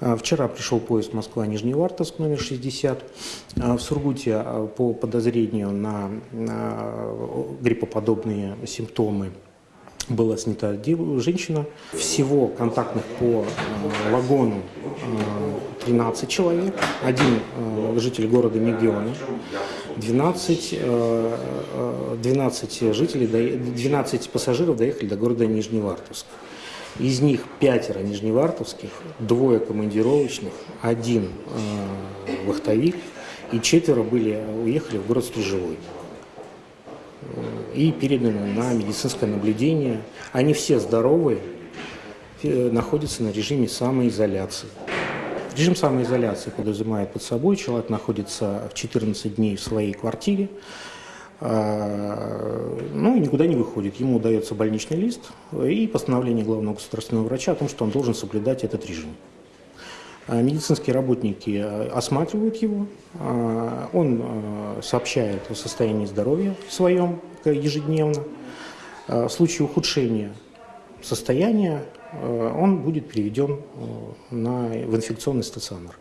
А, Вчера пришел поезд Москва-Нижневартовск номер 60. А, В Сургуте а, по подозрению на, гриппоподобные симптомы была снята женщина. Всего контактных по вагону э, 13 человек. Один житель города Мегиона. 12, э, э, 12 жителей, дое- 12 пассажиров доехали до города Нижневартовск. Из них пятеро нижневартовских, двое командировочных, один э, вахтовик и четверо были, уехали в город Стрижевой и переданы на медицинское наблюдение. Они все здоровые, э, находятся на режиме самоизоляции. Режим самоизоляции подразумевает под собой, человек находится в 14 дней в своей квартире, ну и никуда не выходит. Ему дается больничный лист и постановление главного государственного врача о том, что он должен соблюдать этот режим. А Медицинские работники э, осматривают его, а, он сообщает о состоянии здоровья своем э, ежедневно. А В случае ухудшения состояния э, он будет переведен э, на, в инфекционный стационар.